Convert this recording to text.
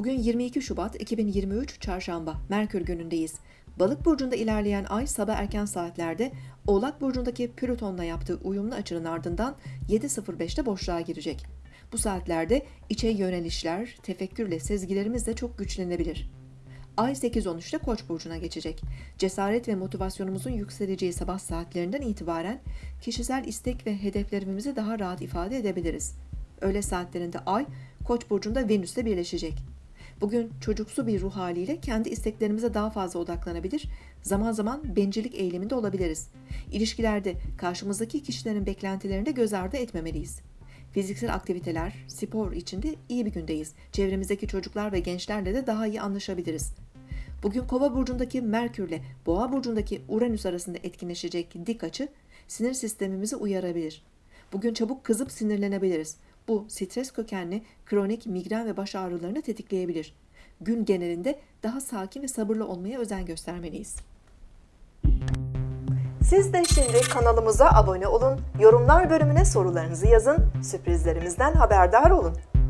Bugün 22 Şubat 2023 Çarşamba, Merkür günündeyiz. Balık burcunda ilerleyen ay sabah erken saatlerde Oğlak burcundaki Plüton'la yaptığı uyumlu açının ardından 7.05'te boşluğa girecek. Bu saatlerde içe yönelişler, tefekkürle sezgilerimiz de çok güçlenebilir. Ay 8-13'te Koç burcuna geçecek. Cesaret ve motivasyonumuzun yükseleceği sabah saatlerinden itibaren kişisel istek ve hedeflerimizi daha rahat ifade edebiliriz. Öğle saatlerinde Ay Koç burcunda Venüs'le birleşecek. Bugün çocuksu bir ruh haliyle kendi isteklerimize daha fazla odaklanabilir, zaman zaman bencillik eğiliminde olabiliriz. İlişkilerde karşımızdaki kişilerin beklentilerini de göz ardı etmemeliyiz. Fiziksel aktiviteler, spor içinde iyi bir gündeyiz. Çevremizdeki çocuklar ve gençlerle de daha iyi anlaşabiliriz. Bugün Kova burcundaki Merkür ile Boğa burcundaki Uranüs arasında etkinleşecek dik açı sinir sistemimizi uyarabilir. Bugün çabuk kızıp sinirlenebiliriz. Bu stres kökenli kronik migren ve baş ağrılarını tetikleyebilir. Gün genelinde daha sakin ve sabırlı olmaya özen göstermeliyiz. Siz de şimdi kanalımıza abone olun, yorumlar bölümüne sorularınızı yazın, sürprizlerimizden haberdar olun.